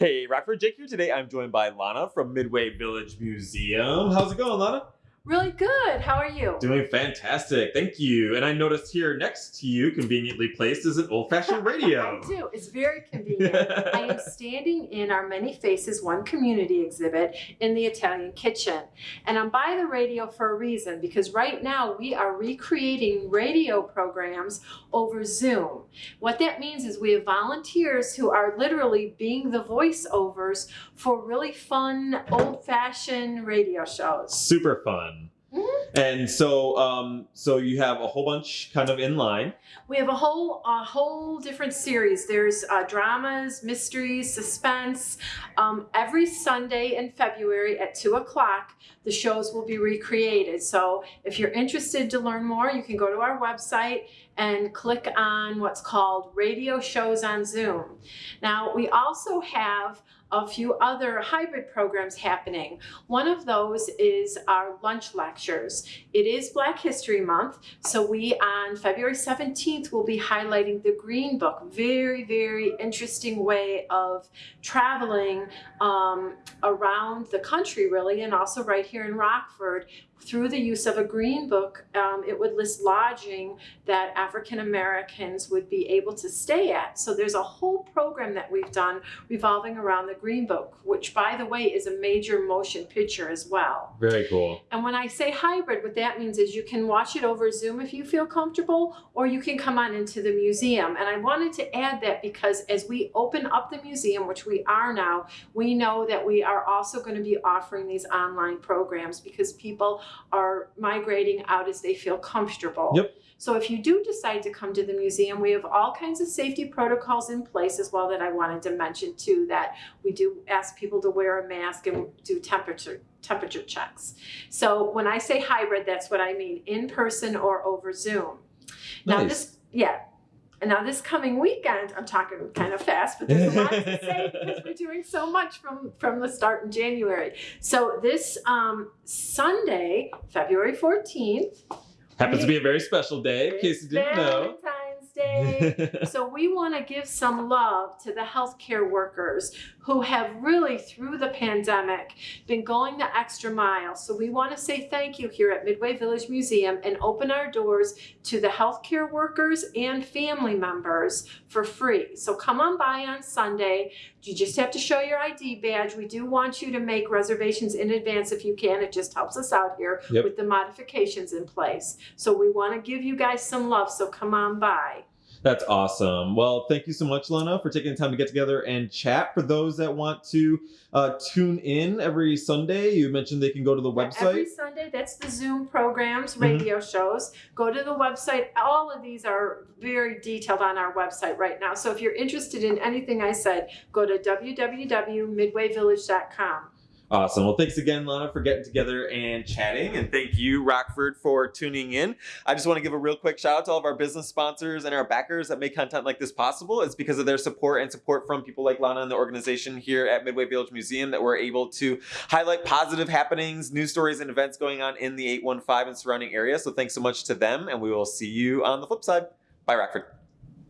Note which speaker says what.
Speaker 1: Hey, Rockford Jake here today. I'm joined by Lana from Midway Village Museum. How's it going, Lana?
Speaker 2: Really good. How are you?
Speaker 1: Doing fantastic. Thank you. And I noticed here next to you, conveniently placed, is an old fashioned radio.
Speaker 2: I do. It's very convenient. I am standing in our Many Faces One Community exhibit in the Italian kitchen. And I'm by the radio for a reason because right now we are recreating radio programs over Zoom. What that means is we have volunteers who are literally being the voiceovers for really fun, old fashioned radio shows.
Speaker 1: Super fun. And so, um, so you have a whole bunch kind of in line.
Speaker 2: We have a whole a whole different series. There's uh, dramas, mysteries, suspense. Um, every Sunday in February at two o'clock, the shows will be recreated. So if you're interested to learn more, you can go to our website and click on what's called Radio Shows on Zoom. Now we also have a few other hybrid programs happening. One of those is our lunch lectures. It is Black History Month, so we on February 17th will be highlighting the Green Book. Very, very interesting way of traveling um, around the country, really, and also right here in Rockford. Through the use of a Green Book, um, it would list lodging that African Americans would be able to stay at. So there's a whole program that we've done revolving around the Green Book, which, by the way, is a major motion picture as well.
Speaker 1: Very cool.
Speaker 2: And when I say hybrid, what that means is you can watch it over Zoom if you feel comfortable, or you can come on into the museum. And I wanted to add that because as we open up the museum, which we are now, we know that we are also going to be offering these online programs because people are migrating out as they feel comfortable.
Speaker 1: Yep.
Speaker 2: So if you do decide to come to the museum, we have all kinds of safety protocols in place as well that I wanted to mention too, that we do ask people to wear a mask and do temperature temperature checks. So when I say hybrid, that's what I mean, in person or over Zoom. Now this, yeah. And now this coming weekend, I'm talking kind of fast, but there's a lot to say because we're doing so much from from the start in January. So this um, Sunday, February 14th,
Speaker 1: Happens to be a very special day, in case you didn't know.
Speaker 2: So we want to give some love to the healthcare workers who have really through the pandemic been going the extra mile. So we want to say thank you here at midway village museum and open our doors to the healthcare workers and family members for free. So come on by on sunday you just have to show your id badge. We do want you to make reservations in advance if you can. It just helps us out here
Speaker 1: Yep.
Speaker 2: with the modifications in place. So we want to give you guys some love so come on by
Speaker 1: That's awesome. Well, thank you so much, Lana, for taking the time to get together and chat. For those that want to uh, tune in every Sunday, you mentioned they can go to the website. Every.
Speaker 2: Sunday, that's the Zoom programs,
Speaker 1: Mhm.
Speaker 2: radio shows. Go to the website. All of these are very detailed on our website right now. So if you're interested in anything I said, go to www.midwayvillage.com.
Speaker 1: Awesome. Well, thanks again, Lana, for getting together and chatting. And thank you, Rockford, for tuning in. I just want to give a real quick shout out to all of our business sponsors and our backers that make content like this possible. It's because of their support and support from people like Lana and the organization here at Midway Village Museum that we're able to highlight positive happenings, news stories, and events going on in the 815 and surrounding area. So thanks so much to them, and we will see you on the flip side. Bye, Rockford.